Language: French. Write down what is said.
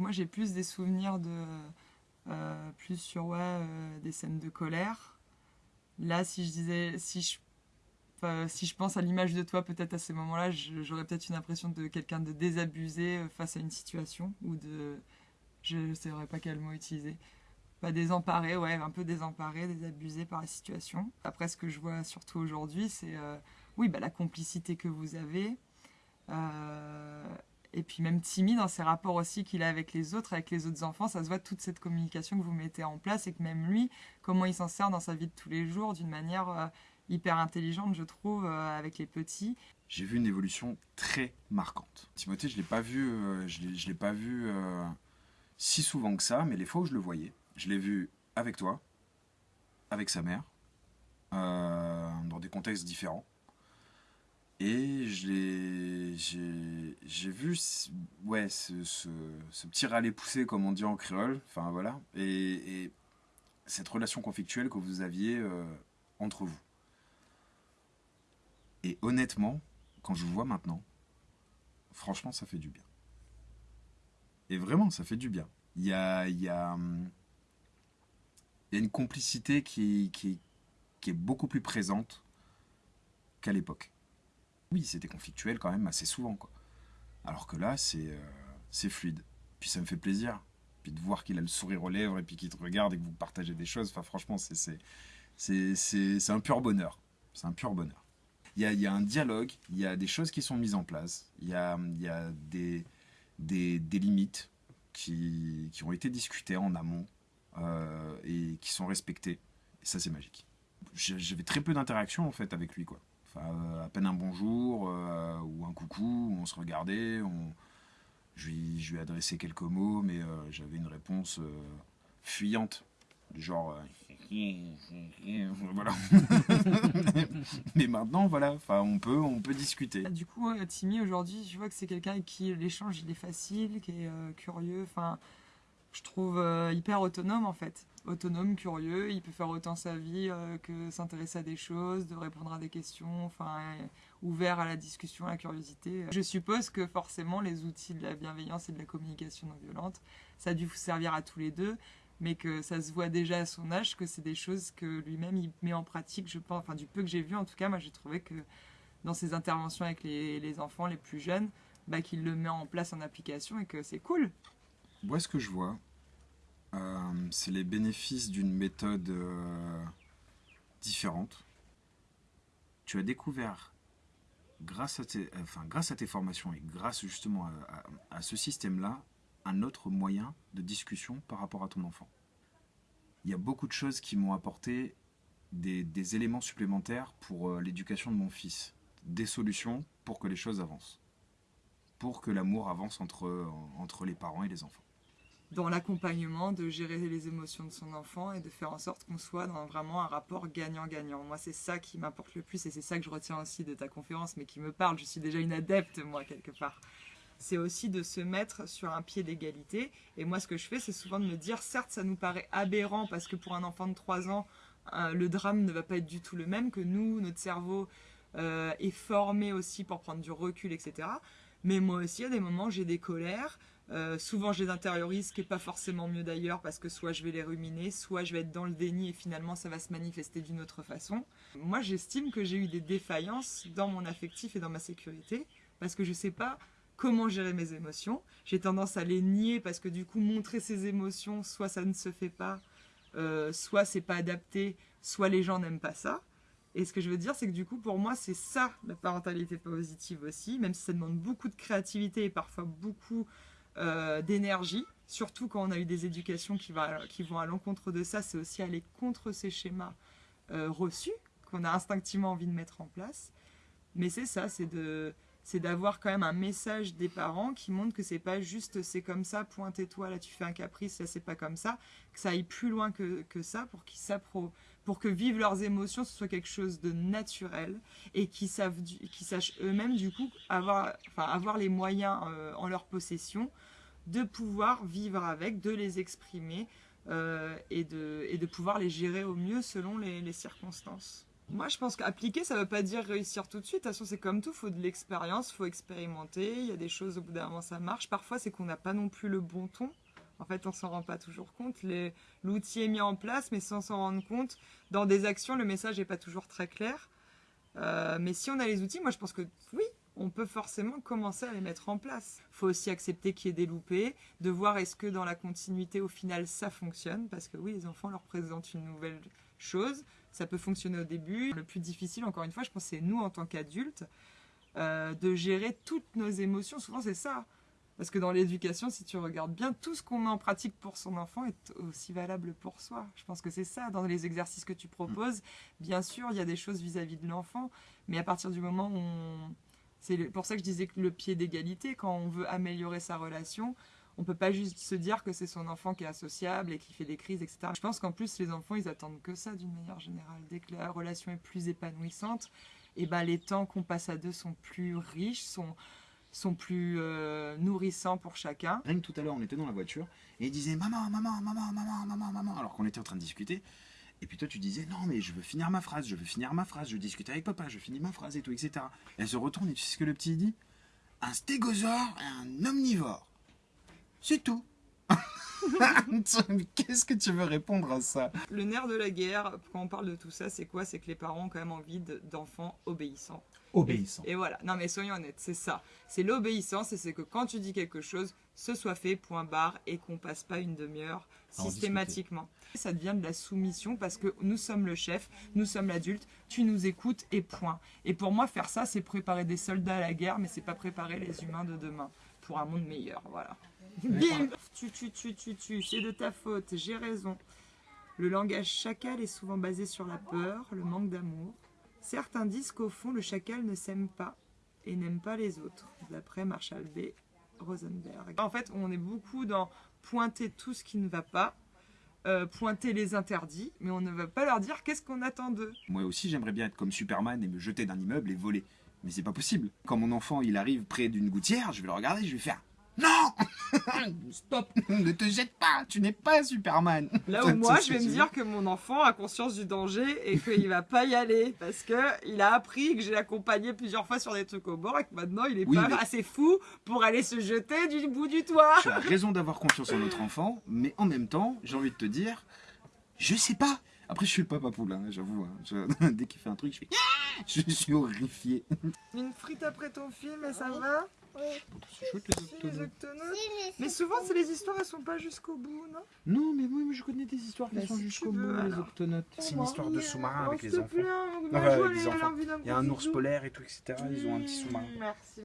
Moi j'ai plus des souvenirs de... Euh, plus sur ouais, euh, des scènes de colère. Là si je disais... Si je, si je pense à l'image de toi peut-être à ces moments-là, j'aurais peut-être une impression de quelqu'un de désabusé euh, face à une situation ou de... Je ne saurais pas quel mot utiliser. Pas désemparé, ouais, un peu désemparé, désabusé par la situation. Après, ce que je vois surtout aujourd'hui, c'est oui, bah, la complicité que vous avez, et puis même timide dans ses rapports aussi qu'il a avec les autres, avec les autres enfants, ça se voit toute cette communication que vous mettez en place et que même lui, comment il s'en sert dans sa vie de tous les jours d'une manière euh, hyper intelligente, je trouve, euh, avec les petits. J'ai vu une évolution très marquante. Timothée, je pas vu, je l'ai pas vu si souvent que ça, mais les fois où je le voyais, je l'ai vu avec toi, avec sa mère, dans des contextes différents. Et j'ai vu ouais, ce, ce, ce petit râler poussé, comme on dit en créole, enfin voilà, et, cette relation conflictuelle que vous aviez euh, entre vous. Et honnêtement, quand je vous vois maintenant, franchement, ça fait du bien. Et vraiment, ça fait du bien. Il y a, une complicité qui est beaucoup plus présente qu'à l'époque oui, c'était conflictuel quand même assez souvent. Quoi. Alors que là, c'est euh, fluide. Puis ça me fait plaisir. Puis de voir qu'il a le sourire aux lèvres et puis qu'il te regarde et que vous partagez des choses. Enfin, franchement, c'est un pur bonheur. C'est un pur bonheur. Il y, a, il y, a, un dialogue, il y a des choses qui sont mises en place, il y a, il y a des, des, des, limites qui, qui, ont été discutées en amont euh, et qui sont respectées. Et ça, c'est magique. J'avais très peu d'interactions en fait avec lui. quoi. Euh, à peine un bonjour euh, ou un coucou, on se regardait, on... Je, lui, je quelques mots, mais euh, j'avais une réponse fuyante, du genre voilà. mais maintenant, voilà, enfin, on peut, on peut discuter. Du coup, Timmy aujourd'hui, je vois que c'est quelqu'un avec qui l'échange il est facile, qui est curieux, enfin, je trouve hyper autonome en fait autonome, curieux, il peut faire autant sa vie euh, que s'intéresser à des choses, de répondre à des questions, enfin ouvert à la discussion, à la curiosité. Je suppose que forcément les outils de la bienveillance et de la communication non violente, ça a dû vous servir à tous les deux, mais que ça se voit déjà à son âge que c'est des choses que lui-même il met en pratique, je pense, enfin du peu que j'ai vu en tout cas, moi j'ai trouvé que dans ses interventions avec les, enfants les plus jeunes, bah, qu'il le met en place en application et que c'est cool. Moi ce que je vois, euh, c'est les bénéfices d'une méthode euh, différente. Tu as découvert, grâce à, tes, enfin, grâce à tes formations et grâce justement à, ce système-là, un autre moyen de discussion par rapport à ton enfant. Il y a beaucoup de choses qui m'ont apporté des, éléments supplémentaires pour euh, l'éducation de mon fils, des solutions pour que les choses avancent, pour que l'amour avance entre, entre les parents et les enfants dans l'accompagnement, de gérer les émotions de son enfant et de faire en sorte qu'on soit dans vraiment un rapport gagnant-gagnant. Moi, c'est ça qui m'apporte le plus et c'est ça que je retiens aussi de ta conférence, mais qui me parle. Je suis déjà une adepte, moi, quelque part. C'est aussi de se mettre sur un pied d'égalité. Et moi, ce que je fais, c'est souvent de me dire, certes, ça nous paraît aberrant parce que pour un enfant de 3 ans, euh, le drame ne va pas être du tout le même que nous, notre cerveau euh, est formé aussi pour prendre du recul, etc. Mais moi aussi, à des moments, j'ai des colères, euh, souvent je les intériorise, ce qui n'est pas forcément mieux d'ailleurs parce que soit je vais les ruminer, soit je vais être dans le déni et finalement ça va se manifester d'une autre façon. Moi j'estime que j'ai eu des défaillances dans mon affectif et dans ma sécurité parce que je ne sais pas comment gérer mes émotions. J'ai tendance à les nier parce que du coup montrer ses émotions, soit ça ne se fait pas, euh, soit c'est pas adapté, soit les gens n'aiment pas ça. Et ce que je veux dire, c'est que du coup, pour moi, c'est ça la parentalité positive aussi, même si ça demande beaucoup de créativité et parfois beaucoup euh, d'énergie, surtout quand on a eu des éducations qui, vont à l'encontre de ça, c'est aussi aller contre ces schémas euh, reçus qu'on a instinctivement envie de mettre en place. Mais c'est ça, c'est d'avoir quand même un message des parents qui montre que c'est pas juste c'est comme ça, pointe-toi, là tu fais un caprice, là c'est pas comme ça, que ça aille plus loin que, ça pour qu'ils pour que vivre leurs émotions, ce soit quelque chose de naturel et qu'ils sachent eux-mêmes du coup avoir, enfin, avoir les moyens euh, en leur possession de pouvoir vivre avec, de les exprimer euh, et, de, et de pouvoir les gérer au mieux selon les, les circonstances. Moi, je pense qu'appliquer, ça veut pas dire réussir tout de suite. De toute façon, c'est comme tout, faut de l'expérience, faut expérimenter. Il y a des choses, au bout d'un moment, ça marche. Parfois, c'est qu'on n'a pas non plus le bon ton. En fait, on s'en rend pas toujours compte. L'outil est mis en place, mais sans s'en rendre compte. Dans des actions, le message n'est pas toujours très clair. Euh, mais si on a les outils, moi, je pense que oui, on peut forcément commencer à les mettre en place. faut aussi accepter qu'il y ait des loupés, de voir est-ce que dans la continuité, au final, ça fonctionne. Parce que oui, les enfants leur présentent une nouvelle chose. Ça peut fonctionner au début. Le plus difficile, encore une fois, je pense, c'est nous, en tant qu'adultes, euh, de gérer toutes nos émotions. Souvent, c'est ça. Parce que dans l'éducation, si tu regardes bien, tout ce qu'on met en pratique pour son enfant est aussi valable pour soi. Je pense que c'est ça, dans les exercices que tu proposes. Bien sûr, il y a des choses vis-à-vis de l'enfant, mais à partir du moment où on... C'est pour ça que je disais que le pied d'égalité, quand on veut améliorer sa relation, on peut pas juste se dire que c'est son enfant qui est associable et qui fait des crises, etc. Je pense qu'en plus, les enfants, ils attendent que ça d'une manière générale. Dès que la relation est plus épanouissante, et ben les temps qu'on passe à deux sont plus riches, sont, sont plus euh, nourrissants pour chacun. Rien que tout à l'heure, on était dans la voiture et il disait maman, maman, maman, maman, maman, maman, alors qu'on était en train de discuter. Et puis toi, tu disais non, mais je veux finir ma phrase, je veux finir ma phrase, je discute avec papa, je finis ma phrase et tout, etc. Et elle se retourne et tu sais ce que le petit dit? Un stégosaure et un omnivore. C'est tout. Qu'est-ce que tu veux répondre à ça? Le nerf de la guerre, quand on parle de tout ça, c'est quoi? C'est que les parents ont quand même envie de- d'enfants obéissants. Obéissant. Et voilà, non mais soyons honnêtes, c'est ça. C'est l'obéissance et c'est que quand tu dis quelque chose, ce soit fait, point barre, et qu'on passe pas une demi-heure systématiquement. Ça devient de la soumission parce que nous sommes le chef, nous sommes l'adulte, tu nous écoutes et point. Et pour moi, faire ça, c'est préparer des soldats à la guerre, mais c'est pas préparer les humains de demain pour un monde meilleur, voilà. Bim Tu, tu, tu, tu, tu, c'est de ta faute, j'ai raison. Le langage chacal est souvent basé sur la peur, le manque d'amour. Certains disent qu'au fond, le chacal ne s'aime pas et n'aime pas les autres, d'après Marshall B. Rosenberg. En fait, on est beaucoup dans pointer tout ce qui ne va pas, euh, pointer les interdits, mais on ne va pas leur dire qu'est-ce qu'on attend d'eux. Moi aussi, j'aimerais bien être comme Superman et me jeter d'un immeuble et voler. Mais c'est pas possible. Quand mon enfant il arrive près d'une gouttière, je vais le regarder, je vais faire Non Stop Ne te jette pas Tu n'es pas Superman Là où moi, je vais me dire que mon enfant a conscience du danger et qu'il va pas y aller parce que il a appris que j'ai accompagné plusieurs fois sur des trucs au bord et que maintenant il est Oui, pas mais- assez fou pour aller se jeter du bout du toit. Tu as raison d'avoir confiance en notre enfant, mais en même temps, j'ai envie de te dire, je sais pas. Après, je suis le papa poule, hein, j'avoue. hein. Je- Dès qu'il fait un truc, je fais Ah Je suis horrifié. Une frite après ton film et ça va? Oui. C'est chouette les octonautes. Mais souvent, c'est les histoires, elles sont pas jusqu'au bout, non? Non, mais moi, je connais des histoires qui Bah, sont si jusqu'au bout, les octonautes. C'est une histoire de sous-marin avec les enfants. plaît, hein, Enfin, ma avec joie, des elle a enfants. Il y a un ours polaire et tout, etc. Ils ont un petit sous-marin. Merci.